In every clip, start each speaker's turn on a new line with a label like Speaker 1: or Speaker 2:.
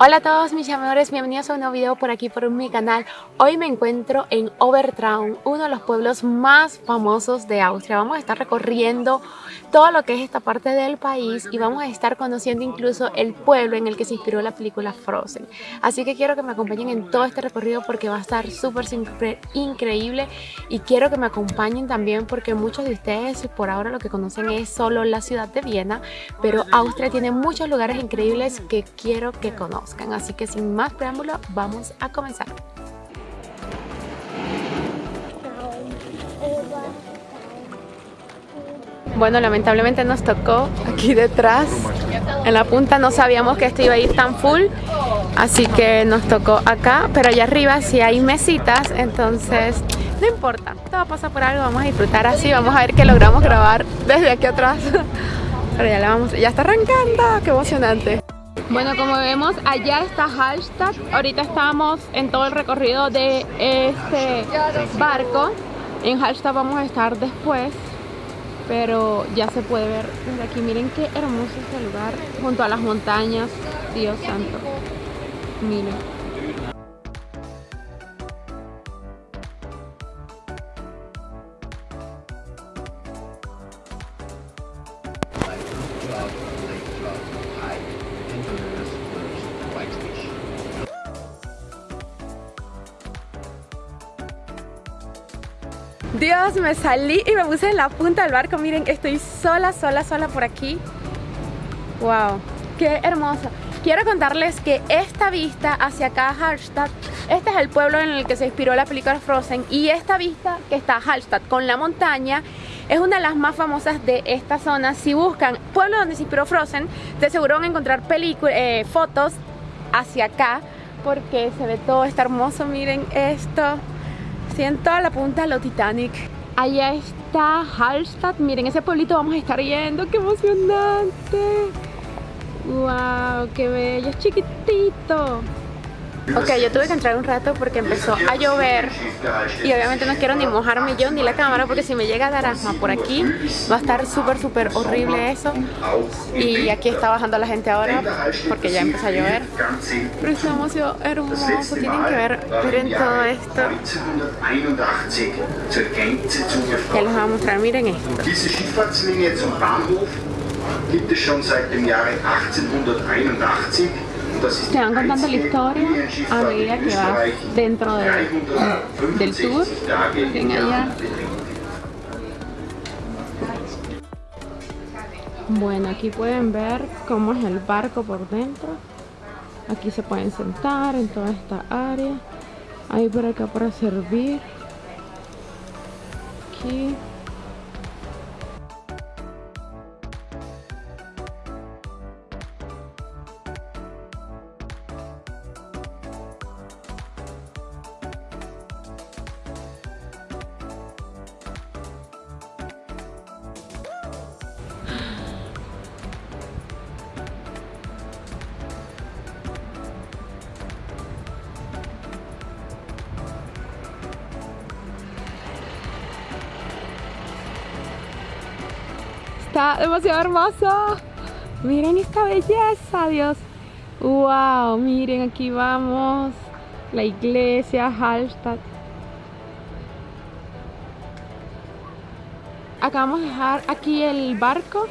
Speaker 1: Hola a todos mis amores, bienvenidos a un nuevo video por aquí por mi canal. Hoy me encuentro en Obertraum, uno de los pueblos más famosos de Austria. Vamos a estar recorriendo todo lo que es esta parte del país y vamos a estar conociendo incluso el pueblo en el que se inspiró la película Frozen. Así que quiero que me acompañen en todo este recorrido porque va a estar súper increíble y quiero que me acompañen también porque muchos de ustedes por ahora lo que conocen es solo la ciudad de Viena, pero Austria tiene muchos lugares increíbles que quiero que conozcan. Así que sin más preámbulo, vamos a comenzar. Bueno, lamentablemente nos tocó aquí detrás, en la punta, no sabíamos que esto iba a ir tan full, así que nos tocó acá, pero allá arriba sí hay mesitas, entonces no importa, todo pasa por algo, vamos a disfrutar así, vamos a ver que logramos grabar desde aquí atrás, pero ya, vamos, ya está arrancando, qué emocionante. Bueno, como vemos, allá está Hallstatt. Ahorita estamos en todo el recorrido de este barco. En Hallstatt vamos a estar después, pero ya se puede ver desde aquí. Miren qué hermoso este lugar, junto a las montañas. Dios santo. Miren. Dios, me salí y me puse en la punta del barco. Miren, estoy sola, sola, sola por aquí. Wow, qué hermoso. Quiero contarles que esta vista hacia acá, Hallstatt, este es el pueblo en el que se inspiró la película Frozen y esta vista que está Hallstatt con la montaña es una de las más famosas de esta zona. Si buscan pueblo donde se inspiró Frozen, de seguro van a encontrar eh, fotos hacia acá porque se ve todo, está hermoso, miren esto en toda la punta de lo Titanic. Allá está Hallstatt. Miren, ese pueblito vamos a estar yendo. ¡Qué emocionante! ¡Wow! ¡Qué bello! Es chiquitito. Ok, yo tuve que entrar un rato porque empezó a llover y obviamente no quiero ni mojarme yo ni la cámara porque si me llega a dar asma por aquí va a estar súper súper horrible eso. Y aquí está bajando la gente ahora porque ya empezó a llover. Pero es demasiado hermoso, tienen que ver, miren todo esto. Ya les voy a mostrar, miren esto. Gibt es schon seit dem Jahre 1881 te van contando la historia a medida que vas dentro de, del tour. Bueno, aquí pueden ver cómo es el barco por dentro. Aquí se pueden sentar en toda esta área. Hay por acá para servir. Aquí. Demasiado hermoso. Miren esta belleza, Dios. Wow, miren, aquí vamos. La iglesia, Hallstatt. Acabamos de dejar aquí el barco.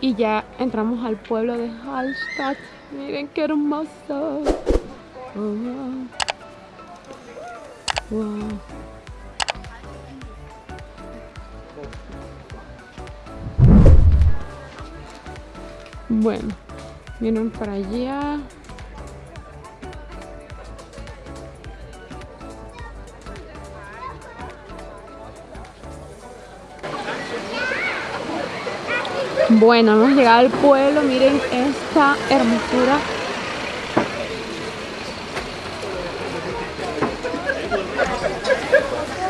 Speaker 1: Y ya entramos al pueblo de Hallstatt. Miren qué hermoso. wow. wow. Bueno, vienen para allá. Bueno, hemos llegado al pueblo, miren esta hermosura.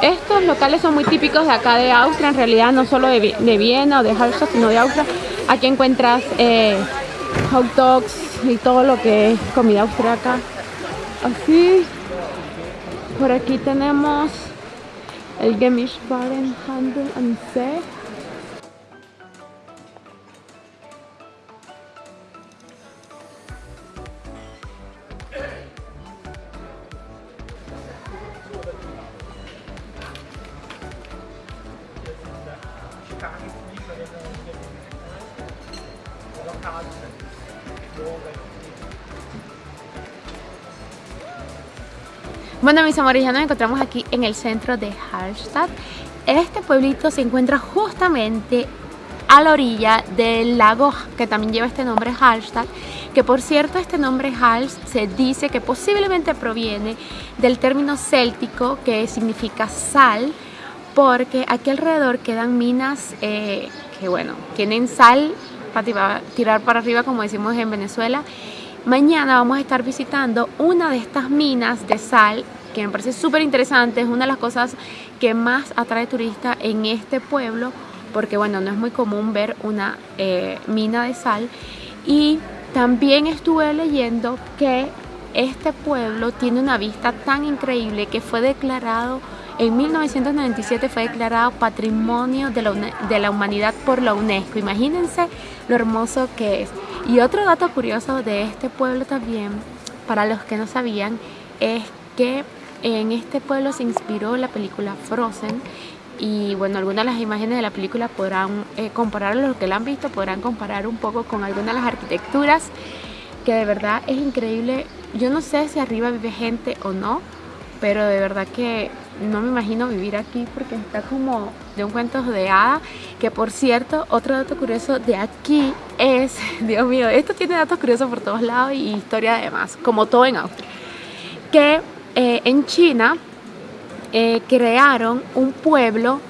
Speaker 1: Estos locales son muy típicos de acá de Austria, en realidad no solo de, Viena o de Hallstatt, sino de Austria. Aquí encuentras eh, hot dogs y todo lo que es comida austriaca. Así. Por aquí tenemos el Gemischtwaren Handel and. Bueno, mis amores, ya nos encontramos aquí en el centro de Hallstatt. Este pueblito se encuentra justamente a la orilla del lago que también lleva este nombre Hallstatt que por cierto este nombre Hals se dice que posiblemente proviene del término céltico que significa sal porque aquí alrededor quedan minas eh, que bueno, tienen sal para tirar para arriba como decimos en Venezuela mañana vamos a estar visitando una de estas minas de sal que me parece súper interesante, es una de las cosas que más atrae turistas en este pueblo porque bueno, no es muy común ver una eh, mina de sal y también estuve leyendo que este pueblo tiene una vista tan increíble que fue declarado en 1997 fue declarado Patrimonio de la, de la, Humanidad por la UNESCO. Imagínense lo hermoso que es. Y otro dato curioso de este pueblo también, para los que no sabían, es que en este pueblo se inspiró la película Frozen y bueno, algunas de las imágenes de la película podrán eh, comparar, los que la han visto podrán comparar un poco con algunas de las arquitecturas que de verdad es increíble. Yo no sé si arriba vive gente o no, pero de verdad que no me imagino vivir aquí porque está como de un cuento de hada, que por cierto, otro dato curioso de aquí es, Dios mío, esto tiene datos curiosos por todos lados y historia además, como todo en Austria, que eh, en China eh, crearon un pueblo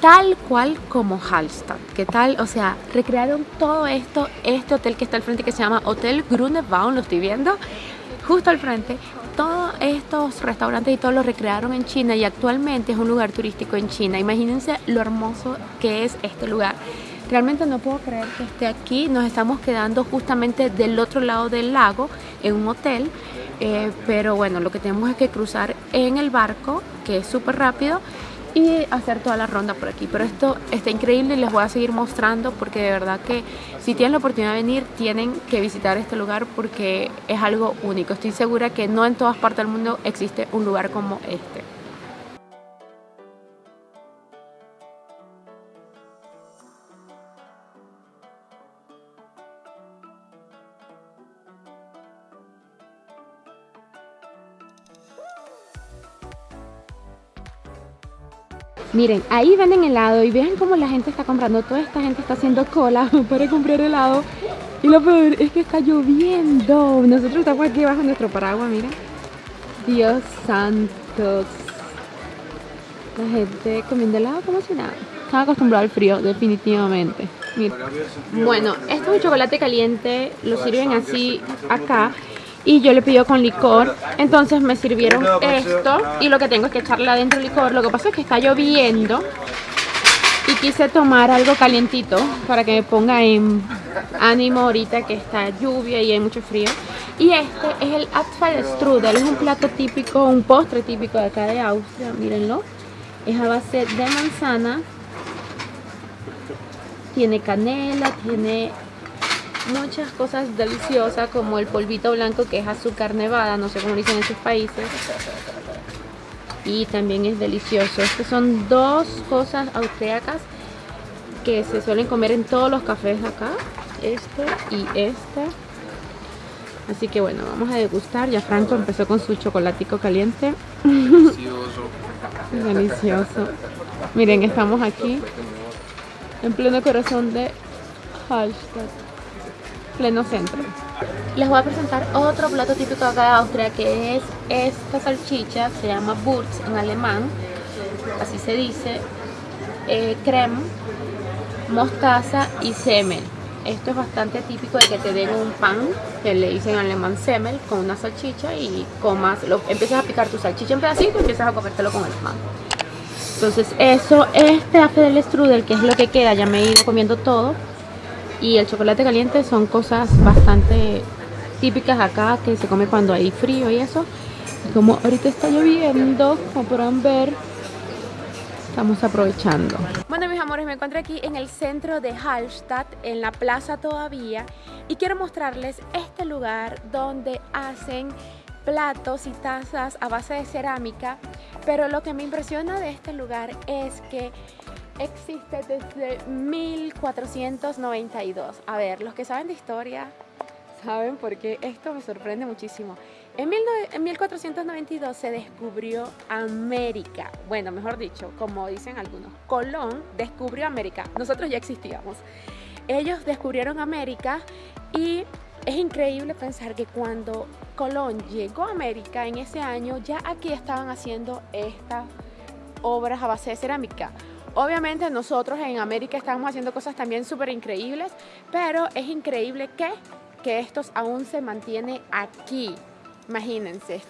Speaker 1: tal cual como Hallstatt. ¿Qué tal? O sea, recrearon todo esto, este hotel que está al frente que se llama Hotel Grunewald, lo estoy viendo, justo al frente. Todos estos restaurantes y todo lo recrearon en China y actualmente es un lugar turístico en China. Imagínense lo hermoso que es este lugar. Realmente no puedo creer que esté aquí. Nos estamos quedando justamente del otro lado del lago en un hotel eh, pero bueno, lo que tenemos es que cruzar en el barco, que es súper rápido, y hacer toda la ronda por aquí. Pero esto está increíble y les voy a seguir mostrando porque de verdad que si tienen la oportunidad de venir, tienen que visitar este lugar porque es algo único. Estoy segura que no en todas partes del mundo existe un lugar como este. Miren, ahí venden helado y vean cómo la gente está comprando. Toda esta gente está haciendo cola para comprar helado. Y lo peor es que está lloviendo. Nosotros estamos aquí bajo nuestro paraguas, miren. Dios santo. La gente comiendo helado como si nada. Están acostumbrado al frío, definitivamente. Miren. Bueno, esto es un chocolate caliente. Lo sirven así acá y yo le pido con licor. Entonces me sirvieron esto y lo que tengo es que echarle adentro licor. Lo que pasa es que está lloviendo y quise tomar algo calientito para que me ponga en ánimo ahorita que está lluvia y hay mucho frío. Y este es el Apfelstrudel, es un plato típico, un postre típico de acá de Austria, mírenlo. Es a base de manzana. Tiene canela, tiene muchas cosas deliciosas como el polvito blanco que es azúcar nevada, no sé cómo dicen en sus países. Y también es delicioso. Estas son dos cosas austriacas que se suelen comer en todos los cafés acá. Este y este. Así que bueno, vamos a degustar. Ya Franco empezó con su chocolatico caliente. Delicioso. Delicioso. Miren, estamos aquí en pleno corazón de Hallstatt pleno centro. Les voy a presentar otro plato típico acá de Austria que es esta salchicha, se llama Wurz en alemán, así se dice, eh, creme, mostaza y semel. Esto es bastante típico de que te den un pan, que le dicen en alemán semel, con una salchicha y comas, lo, empiezas a picar tu salchicha en pedacitos y empiezas a comértelo con el pan. Entonces eso, este afe del strudel, que es lo que queda, ya me he ido comiendo todo, y el chocolate caliente son cosas bastante típicas acá que se come cuando hay frío y eso. Y como ahorita está lloviendo como podrán ver estamos aprovechando. Bueno mis amores me encuentro aquí en el centro de Hallstatt en la plaza todavía y quiero mostrarles este lugar donde hacen platos y tazas a base de cerámica pero lo que me impresiona de este lugar es que existe desde 1492. A ver, los que saben de historia saben porque esto me sorprende muchísimo. En, 1492 se descubrió América. Bueno, mejor dicho, como dicen algunos, Colón descubrió América. Nosotros ya existíamos. Ellos descubrieron América y es increíble pensar que cuando Colón llegó a América en ese año, ya aquí estaban haciendo estas obras a base de cerámica. Obviamente nosotros en América estamos haciendo cosas también súper increíbles, pero es increíble que, que estos aún se mantiene aquí. Imagínense,